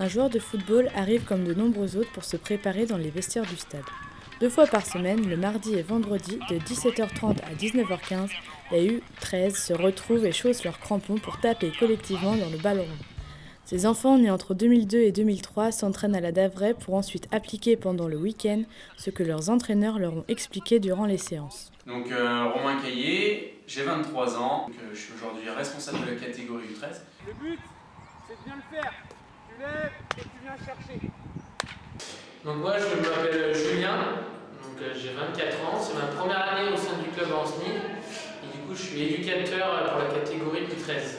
Un joueur de football arrive comme de nombreux autres pour se préparer dans les vestiaires du stade. Deux fois par semaine, le mardi et vendredi, de 17h30 à 19h15, les U13 se retrouvent et chaussent leurs crampons pour taper collectivement dans le ballon. Ces enfants nés entre 2002 et 2003 s'entraînent à la Davray pour ensuite appliquer pendant le week-end ce que leurs entraîneurs leur ont expliqué durant les séances. Donc euh, Romain Caillé, j'ai 23 ans, donc, euh, je suis aujourd'hui responsable de la catégorie U13. Le but, c'est de bien le faire. Tu lèves et tu viens chercher. Donc moi je m'appelle Julien, donc euh, j'ai 24 ans, c'est ma première année au sein du club Ansny et du coup je suis éducateur pour la catégorie U13.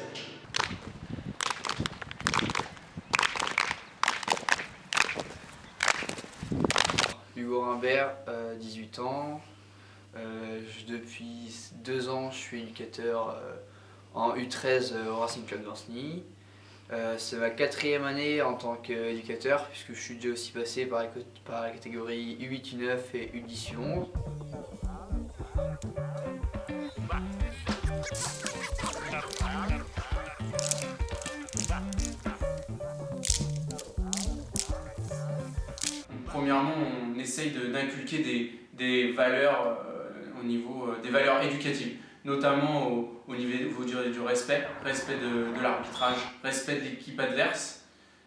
Hugo Rimbert, euh, 18 ans. Euh, je- depuis deux ans, je suis éducateur euh, en U13 au Racing Club d'Anceny. Euh, c'est ma quatrième année en tant qu'éducateur, puisque je suis déjà aussi passé par, la catégorie U8, U9 et U10, U11. Premièrement, on essaye d'inculquer des, des valeurs euh, au niveau euh, des valeurs éducatives, notamment au, au niveau du, du respect, respect de, de l'arbitrage, respect de l'équipe adverse,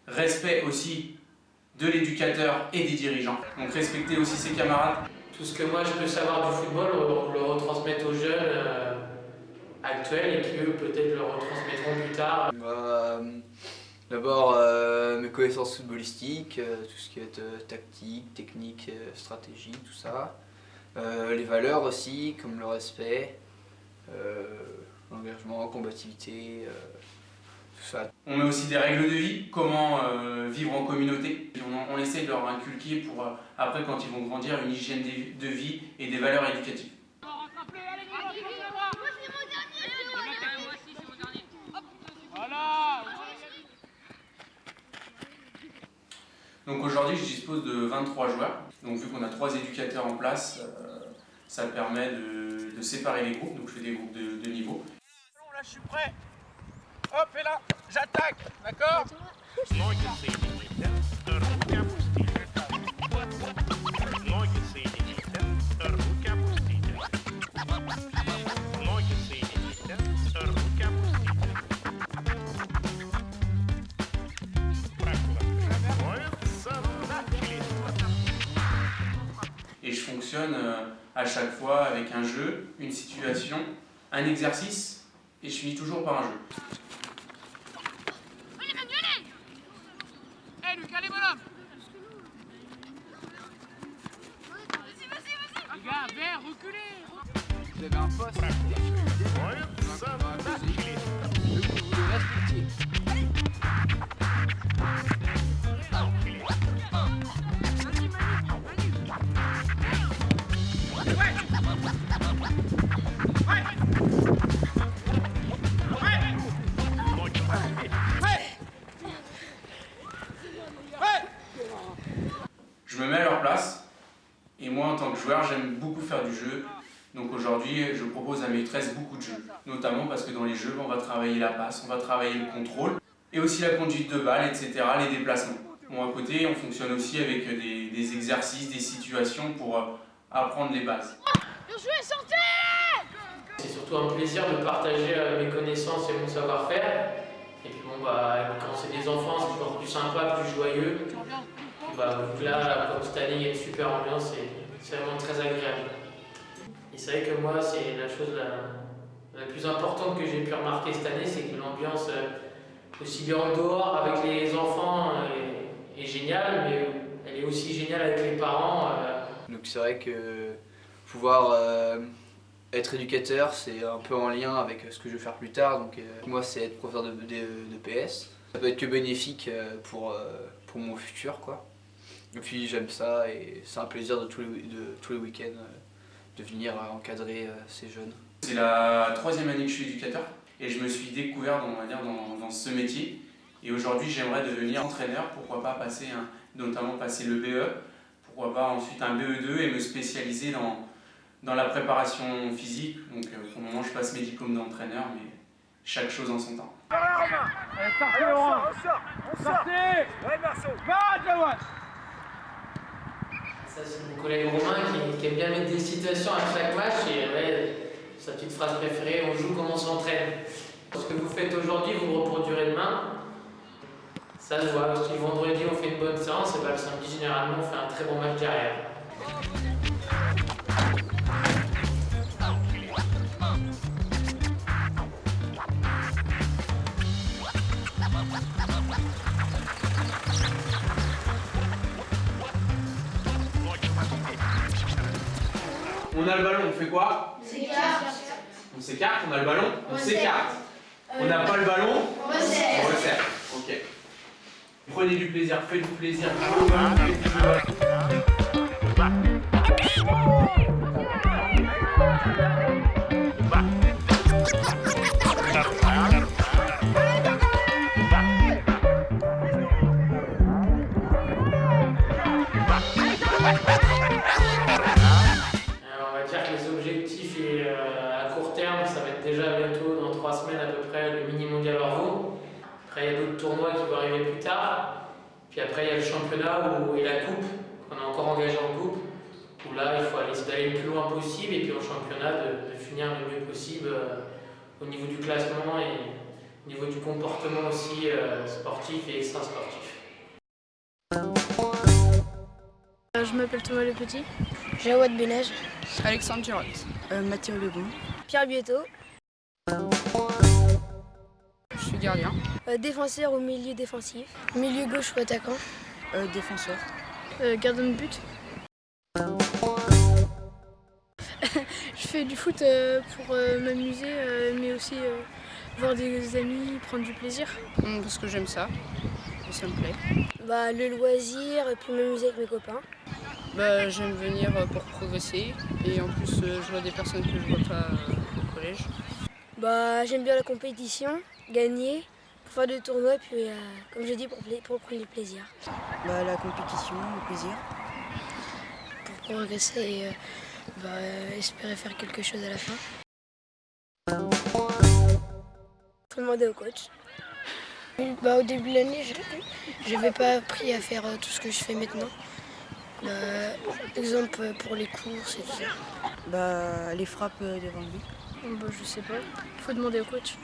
respect aussi de l'éducateur et des dirigeants. Donc respecter aussi ses camarades. Tout ce que moi je peux savoir du football, on le retransmettre aux jeunes euh, actuels et qui eux peut-être le retransmettront plus tard. Bah, euh, D'abord, euh, mes connaissances footballistiques, euh, tout ce qui est euh, tactique, technique, euh, stratégie, tout ça. Euh, les valeurs aussi, comme le respect, euh, l'engagement, combativité, euh, tout ça. On met aussi des règles de vie, comment euh, vivre en communauté. On, on essaie de leur inculquer pour, euh, après, quand ils vont grandir, une hygiène de vie et des valeurs éducatives. Donc aujourd'hui, je dispose de 23 joueurs. Donc vu qu'on a trois éducateurs en place, euh, ça permet de, de, séparer les groupes, donc je fais des groupes de, niveau. Là, je suis prêt. Hop, et là, j'attaque, d'accord Et je fonctionne... Euh, à chaque fois avec un jeu, une situation, un exercice. Et je finis toujours par un jeu. Vous avez un poste joueur, j'aime beaucoup faire du jeu. Donc aujourd'hui, je propose à mes 13 beaucoup de jeux. Notamment parce que dans les jeux, on va travailler la passe, on va travailler le contrôle. Et aussi la conduite de balle, etc., les déplacements. Bon, à côté, on fonctionne aussi avec des, des exercices, des situations pour euh, apprendre les bases. C'est surtout un plaisir de partager euh, mes connaissances et mon savoir-faire. Et puis bon bah quand c'est des enfants c'est toujours plus sympa, plus joyeux. Et bah que là, comme cette année il y a une super ambiance, c'est- c'est vraiment très agréable. Et c'est vrai que moi c'est la chose la, la plus importante que j'ai pu remarquer cette année, c'est que l'ambiance euh, aussi bien en dehors avec les enfants euh, est, géniale, mais elle est aussi géniale avec les parents. euh, Donc c'est vrai que pouvoir être éducateur, c'est un peu en lien avec ce que je vais faire plus tard. Donc moi, c'est être professeur de, de- de PS. Ça peut être que bénéfique pour, pour mon futur, quoi. Et puis j'aime ça et c'est un plaisir de tous les, de, tous les week-ends euh, de venir euh, encadrer euh, ces jeunes. C'est la troisième année que je suis éducateur et je me suis découvert dans, on va dire, dans, dans ce métier. Et aujourd'hui, j'aimerais devenir entraîneur, pourquoi pas passer un, notamment passer le BE, pourquoi pas ensuite un BE2 et me spécialiser dans, dans la préparation physique. Donc pour le moment, je passe mes diplômes d'entraîneur, mais chaque chose en son temps. C'est mon collègue Romain qui, aime bien mettre des citations à chaque match et sa petite phrase préférée on joue comme on s'entraîne. Ce que vous faites aujourd'hui, vous reproduirez demain. Ça se voit. Si vendredi on fait une bonne séance, et le samedi généralement on fait un très bon match derrière. On a le ballon, on fait quoi On s'écarte, on a le ballon, on s'écarte. On n'a pas le ballon, on resserre. Ok. Prenez du plaisir, faites du plaisir. jouez Tournois qui vont arriver plus tard. Puis après, il y a le championnat où, et la coupe, qu'on a encore engagé en coupe. Où là, il faut aller essayer d'aller le plus loin possible et puis au championnat de, de finir le mieux possible euh, au niveau du classement et au niveau du comportement aussi euh, sportif et extra-sportif. Euh, Je m'appelle Thomas Le Petit. Jawad Benaj, Alexandre Girotte. Mathieu Lebon. Pierre Bietto, Je suis gardien. Euh, défenseur au milieu défensif, milieu gauche ou attaquant, Euh, défenseur. gardien de but Je fais du foot euh, pour euh, m'amuser, euh, mais aussi euh, voir des amis, prendre du plaisir. parce que j'aime ça. Et ça me plaît. bah, le loisir et puis m'amuser avec mes copains. Bah, j'aime venir euh, pour progresser. Et en plus, euh, je vois des personnes que je vois pas euh, au collège. Bah, j'aime bien la compétition, gagner, faire des tournois, puis euh, comme j'ai dit, pour, pour prendre du plaisir, Bah, la compétition, le plaisir. pour progresser et euh, bah, euh, espérer faire quelque chose à la fin. Faut demander au coach. Bah, au début de l'année, je n'avais pas appris à faire tout ce que je fais maintenant. Bah, exemple euh, pour les courses et tout ça. Bah, les frappes devant but. bah, Je sais pas. Faut demander au coach.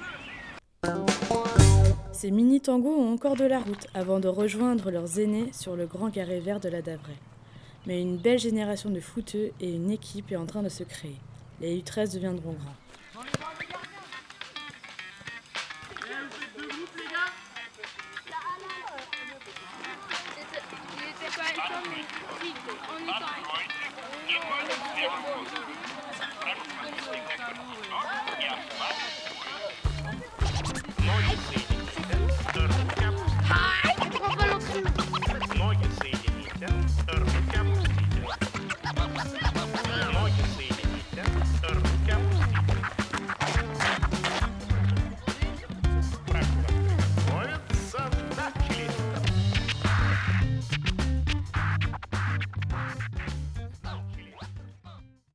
Ces mini-tangos ont encore de la route avant de rejoindre leurs aînés sur le grand carré vert de la Davray. Mais une belle génération de footeux et une équipe est en train de se créer. Les U13 deviendront grands.